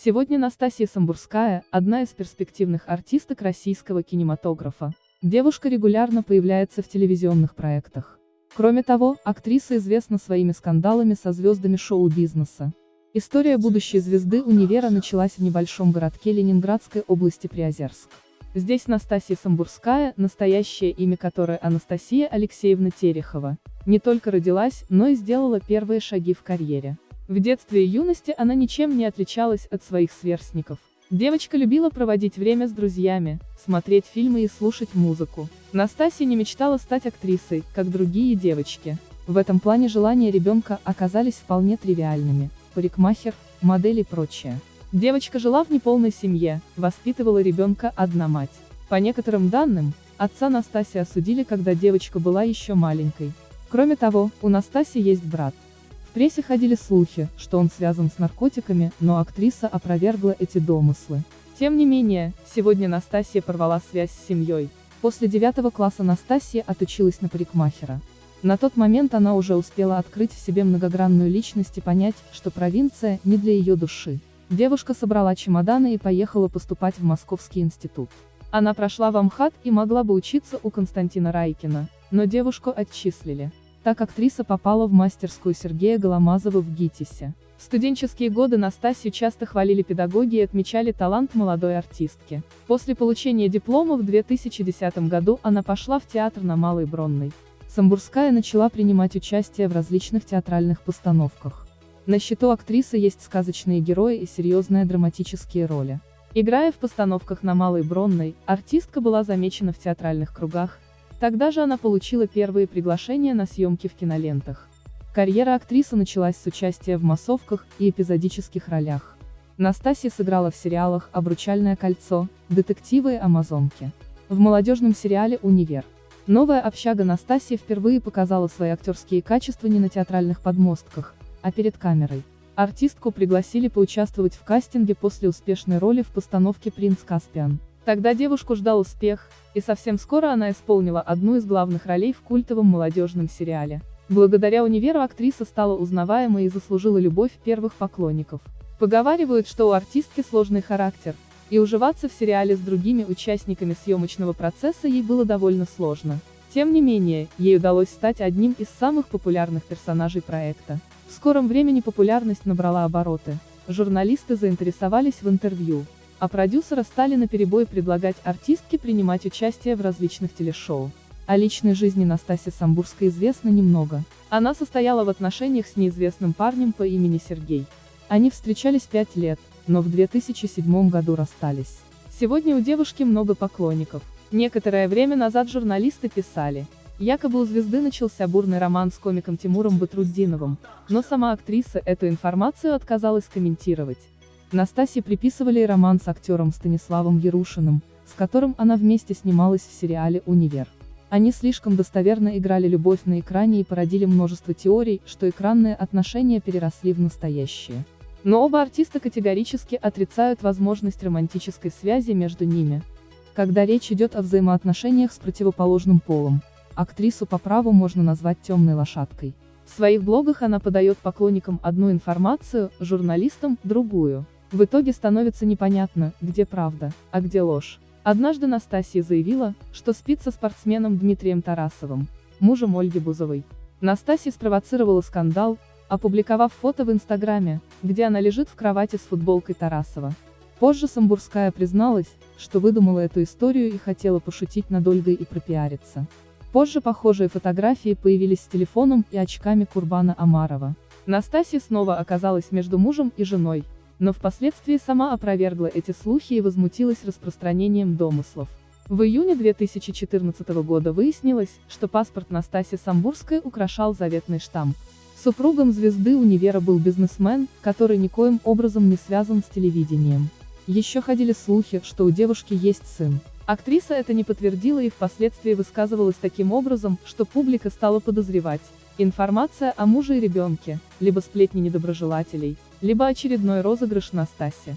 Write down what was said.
Сегодня Настасья Самбурская – одна из перспективных артисток российского кинематографа. Девушка регулярно появляется в телевизионных проектах. Кроме того, актриса известна своими скандалами со звездами шоу-бизнеса. История будущей звезды универа началась в небольшом городке Ленинградской области Приозерск. Здесь Настасья Самбурская, настоящее имя которой Анастасия Алексеевна Терехова, не только родилась, но и сделала первые шаги в карьере. В детстве и юности она ничем не отличалась от своих сверстников. Девочка любила проводить время с друзьями, смотреть фильмы и слушать музыку. Настасья не мечтала стать актрисой, как другие девочки. В этом плане желания ребенка оказались вполне тривиальными. Парикмахер, модель и прочее. Девочка жила в неполной семье, воспитывала ребенка одна мать. По некоторым данным, отца Настасьи осудили, когда девочка была еще маленькой. Кроме того, у Настасьи есть брат. Прессе ходили слухи, что он связан с наркотиками, но актриса опровергла эти домыслы. Тем не менее, сегодня Настасья порвала связь с семьей. После девятого класса Настасья отучилась на парикмахера. На тот момент она уже успела открыть в себе многогранную личность и понять, что провинция не для ее души. Девушка собрала чемоданы и поехала поступать в Московский институт. Она прошла в Амхат и могла бы учиться у Константина Райкина, но девушку отчислили. Так актриса попала в мастерскую Сергея Голомазова в ГИТИСе. В студенческие годы Настасью часто хвалили педагоги и отмечали талант молодой артистки. После получения диплома в 2010 году она пошла в театр на Малой Бронной. Самбурская начала принимать участие в различных театральных постановках. На счету актрисы есть сказочные герои и серьезные драматические роли. Играя в постановках на Малой Бронной, артистка была замечена в театральных кругах, тогда же она получила первые приглашения на съемки в кинолентах. Карьера актрисы началась с участия в массовках и эпизодических ролях. Настасья сыграла в сериалах «Обручальное кольцо», «Детективы и Амазонки». В молодежном сериале «Универ». Новая общага Настасья впервые показала свои актерские качества не на театральных подмостках, а перед камерой. Артистку пригласили поучаствовать в кастинге после успешной роли в постановке «Принц Каспиан». Тогда девушку ждал успех, и совсем скоро она исполнила одну из главных ролей в культовом молодежном сериале. Благодаря универу актриса стала узнаваемой и заслужила любовь первых поклонников. Поговаривают, что у артистки сложный характер, и уживаться в сериале с другими участниками съемочного процесса ей было довольно сложно. Тем не менее, ей удалось стать одним из самых популярных персонажей проекта. В скором времени популярность набрала обороты. Журналисты заинтересовались в интервью, а продюсеры стали наперебой предлагать артистке принимать участие в различных телешоу. О личной жизни Настасьи Самбурской известно немного. Она состояла в отношениях с неизвестным парнем по имени Сергей. Они встречались пять лет, но в 2007 году расстались. Сегодня у девушки много поклонников. Некоторое время назад журналисты писали, Якобы у звезды начался бурный роман с комиком Тимуром Батруддиновым, но сама актриса эту информацию отказалась комментировать. Настасье приписывали и роман с актером Станиславом Ярушиным, с которым она вместе снималась в сериале «Универ». Они слишком достоверно играли любовь на экране и породили множество теорий, что экранные отношения переросли в настоящие. Но оба артиста категорически отрицают возможность романтической связи между ними. Когда речь идет о взаимоотношениях с противоположным полом, Актрису по праву можно назвать темной лошадкой. В своих блогах она подает поклонникам одну информацию, журналистам – другую. В итоге становится непонятно, где правда, а где ложь. Однажды Настасья заявила, что спит со спортсменом Дмитрием Тарасовым, мужем Ольги Бузовой. Настасья спровоцировала скандал, опубликовав фото в Инстаграме, где она лежит в кровати с футболкой Тарасова. Позже Самбурская призналась, что выдумала эту историю и хотела пошутить над Ольгой и пропиариться. Позже похожие фотографии появились с телефоном и очками Курбана Амарова. Настасья снова оказалась между мужем и женой, но впоследствии сама опровергла эти слухи и возмутилась распространением домыслов. В июне 2014 года выяснилось, что паспорт Настасьи Самбурской украшал заветный штамп. Супругом звезды универа был бизнесмен, который никоим образом не связан с телевидением. Еще ходили слухи, что у девушки есть сын. Актриса это не подтвердила и впоследствии высказывалась таким образом, что публика стала подозревать. Информация о муже и ребенке, либо сплетни недоброжелателей, либо очередной розыгрыш Настаси.